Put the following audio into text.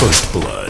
First Blood.